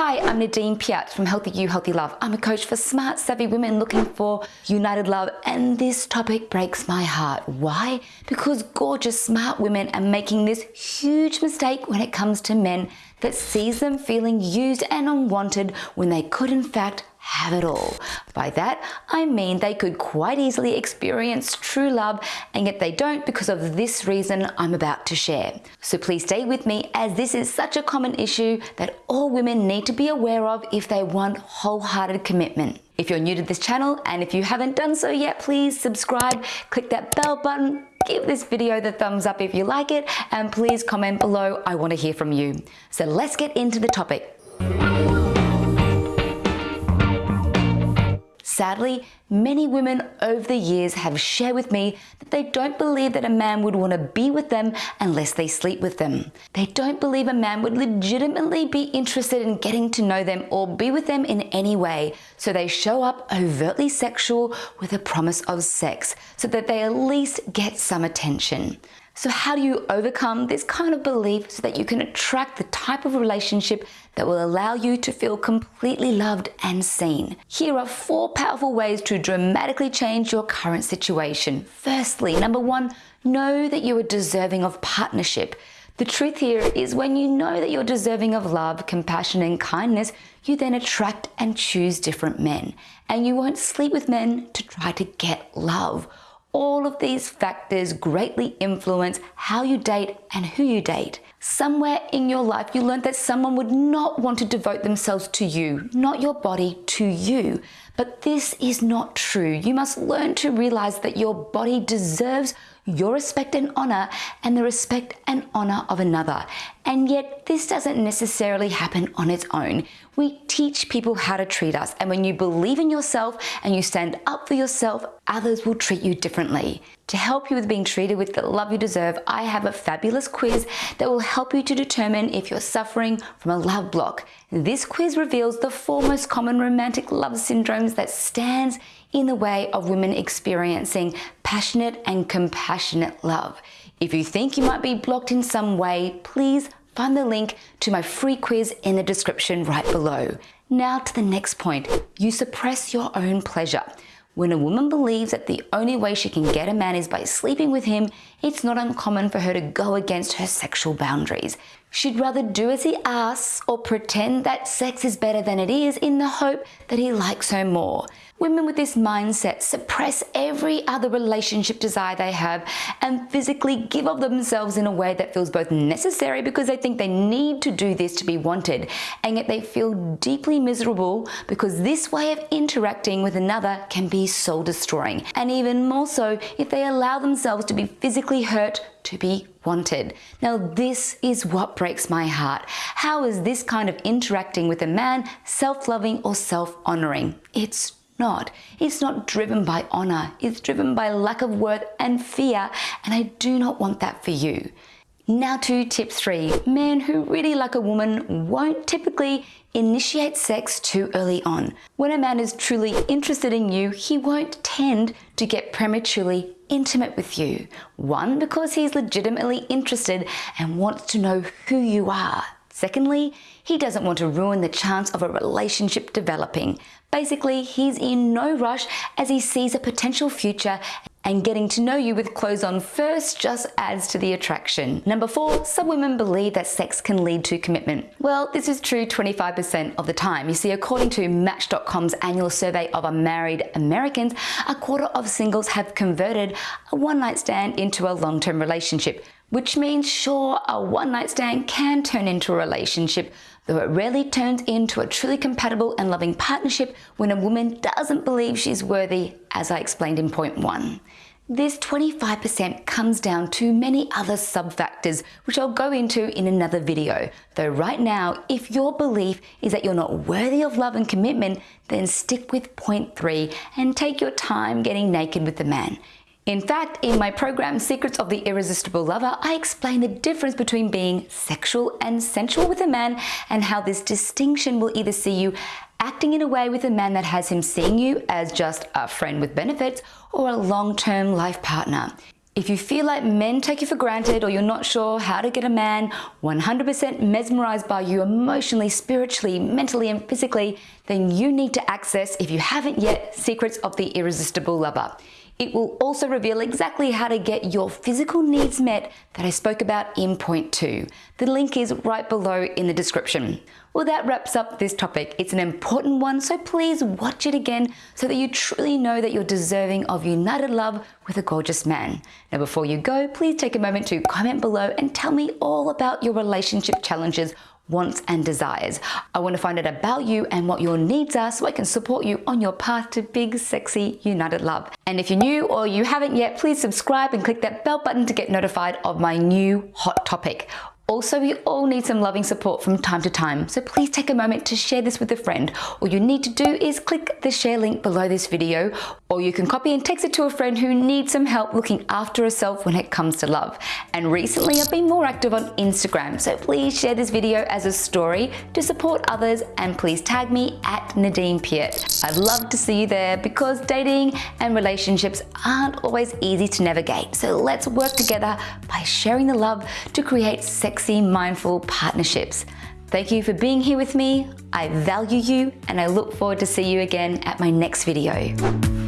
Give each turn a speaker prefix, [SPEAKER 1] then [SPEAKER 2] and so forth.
[SPEAKER 1] Hi, I'm Nadine Piat from Healthy You, Healthy Love. I'm a coach for smart, savvy women looking for united love, and this topic breaks my heart. Why? Because gorgeous, smart women are making this huge mistake when it comes to men that sees them feeling used and unwanted when they could in fact have it all. By that, I mean they could quite easily experience true love and yet they don't because of this reason I'm about to share. So please stay with me as this is such a common issue that all women need to be aware of if they want wholehearted commitment. If you're new to this channel and if you haven't done so yet, please subscribe, click that bell button, give this video the thumbs up if you like it, and please comment below. I want to hear from you. So let's get into the topic. Sadly, many women over the years have shared with me that they don't believe that a man would want to be with them unless they sleep with them. They don't believe a man would legitimately be interested in getting to know them or be with them in any way, so they show up overtly sexual with a promise of sex so that they at least get some attention. So how do you overcome this kind of belief so that you can attract the type of relationship that will allow you to feel completely loved and seen? Here are four powerful ways to dramatically change your current situation. Firstly, number one, know that you are deserving of partnership. The truth here is when you know that you're deserving of love, compassion and kindness, you then attract and choose different men. And you won't sleep with men to try to get love all of these factors greatly influence how you date and who you date. Somewhere in your life, you learned that someone would not want to devote themselves to you, not your body, to you. But this is not true. You must learn to realize that your body deserves your respect and honor and the respect and honor of another. And yet this doesn't necessarily happen on its own. We teach people how to treat us. And when you believe in yourself and you stand up for yourself, others will treat you differently. To help you with being treated with the love you deserve, I have a fabulous quiz that will help you to determine if you're suffering from a love block. This quiz reveals the four most common romantic love syndromes that stands in the way of women experiencing passionate and compassionate love. If you think you might be blocked in some way, please find the link to my free quiz in the description right below. Now to the next point, you suppress your own pleasure. When a woman believes that the only way she can get a man is by sleeping with him, it's not uncommon for her to go against her sexual boundaries. She'd rather do as he asks or pretend that sex is better than it is in the hope that he likes her more. Women with this mindset suppress every other relationship desire they have and physically give of themselves in a way that feels both necessary because they think they need to do this to be wanted, and yet they feel deeply miserable because this way of interacting with another can be soul destroying, and even more so if they allow themselves to be physically hurt to be wanted. Now this is what breaks my heart. How is this kind of interacting with a man self-loving or self-honoring? It's not. It's not driven by honor. It's driven by lack of worth and fear. And I do not want that for you. Now to tip three, men who really like a woman won't typically initiate sex too early on. When a man is truly interested in you, he won't tend to get prematurely intimate with you. One, because he's legitimately interested and wants to know who you are. Secondly, he doesn't want to ruin the chance of a relationship developing. Basically, he's in no rush as he sees a potential future and getting to know you with clothes on first just adds to the attraction. Number four, some women believe that sex can lead to commitment. Well, this is true 25% of the time. You see, according to Match.com's annual survey of unmarried Americans, a quarter of singles have converted a one-night stand into a long-term relationship, which means sure, a one-night stand can turn into a relationship, though it rarely turns into a truly compatible and loving partnership when a woman doesn't believe she's worthy, as I explained in point one. This 25% comes down to many other sub-factors, which I'll go into in another video. Though right now, if your belief is that you're not worthy of love and commitment, then stick with point three and take your time getting naked with the man. In fact, in my program Secrets of the Irresistible Lover, I explain the difference between being sexual and sensual with a man and how this distinction will either see you acting in a way with a man that has him seeing you as just a friend with benefits or a long-term life partner. If you feel like men take you for granted or you're not sure how to get a man 100% mesmerized by you emotionally, spiritually, mentally, and physically, then you need to access, if you haven't yet, Secrets of the Irresistible Lover. It will also reveal exactly how to get your physical needs met that I spoke about in point two. The link is right below in the description. Well, that wraps up this topic. It's an important one, so please watch it again so that you truly know that you're deserving of united love with a gorgeous man. Now, before you go, please take a moment to comment below and tell me all about your relationship challenges wants and desires. I want to find out about you and what your needs are so I can support you on your path to big, sexy, united love. And if you're new or you haven't yet, please subscribe and click that bell button to get notified of my new hot topic. Also, we all need some loving support from time to time, so please take a moment to share this with a friend. All you need to do is click the share link below this video, or you can copy and text it to a friend who needs some help looking after herself when it comes to love. And recently I've been more active on Instagram, so please share this video as a story to support others and please tag me at Nadine Piat. I'd love to see you there because dating and relationships aren't always easy to navigate. So let's work together by sharing the love to create sex sexy, mindful partnerships. Thank you for being here with me. I value you and I look forward to see you again at my next video.